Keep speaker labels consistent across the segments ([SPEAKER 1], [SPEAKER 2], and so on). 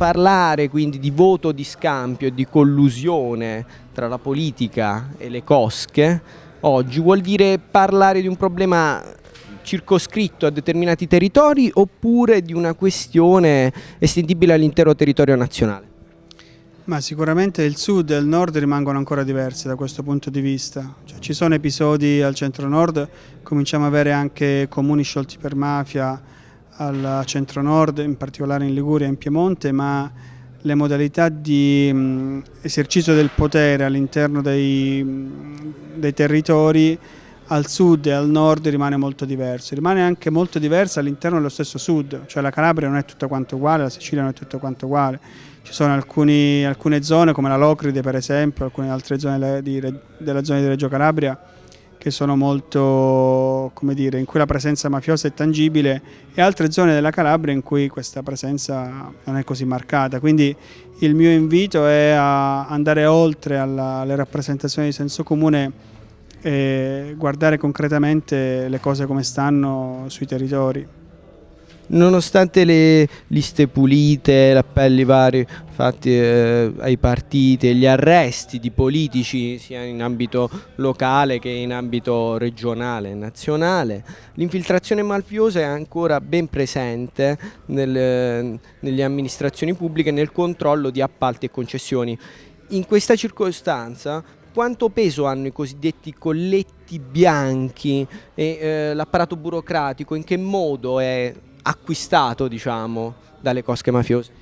[SPEAKER 1] parlare quindi di voto di scambio e di collusione tra la politica e le cosche oggi vuol dire parlare di un problema circoscritto a determinati territori oppure di una questione estendibile all'intero territorio nazionale?
[SPEAKER 2] Ma sicuramente il sud e il nord rimangono ancora diversi da questo punto di vista. Cioè, ci sono episodi al centro-nord, cominciamo ad avere anche comuni sciolti per mafia al centro-nord, in particolare in Liguria e in Piemonte, ma le modalità di mh, esercizio del potere all'interno dei, dei territori al sud e al nord rimane molto diverso, rimane anche molto diverso all'interno dello stesso sud, cioè la Calabria non è tutta quanto uguale, la Sicilia non è tutta quanto uguale, ci sono alcuni, alcune zone come la Locride per esempio, alcune altre zone di, della zona di Reggio Calabria che sono molto, come dire, in cui la presenza mafiosa è tangibile e altre zone della Calabria in cui questa presenza non è così marcata. Quindi il mio invito è a andare oltre alla, alle rappresentazioni di senso comune e guardare concretamente le cose come stanno sui territori.
[SPEAKER 1] Nonostante le liste pulite, appelli vari fatti eh, ai partiti gli arresti di politici sia in ambito locale che in ambito regionale e nazionale, l'infiltrazione mafiosa è ancora ben presente nel, nelle amministrazioni pubbliche nel controllo di appalti e concessioni. In questa circostanza quanto peso hanno i cosiddetti colletti bianchi e eh, l'apparato burocratico, in che modo è acquistato diciamo, dalle cosche mafiose?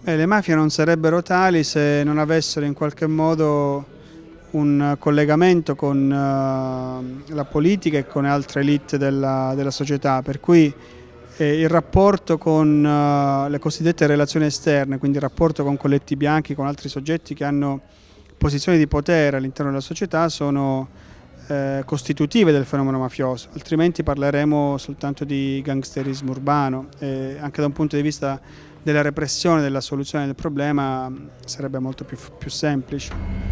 [SPEAKER 2] Beh, le mafie non sarebbero tali se non avessero in qualche modo un collegamento con uh, la politica e con altre elite della, della società, per cui eh, il rapporto con uh, le cosiddette relazioni esterne, quindi il rapporto con colletti bianchi, con altri soggetti che hanno posizioni di potere all'interno della società sono eh, costitutive del fenomeno mafioso, altrimenti parleremo soltanto di gangsterismo urbano e anche da un punto di vista della repressione, della soluzione del problema sarebbe molto più, più semplice.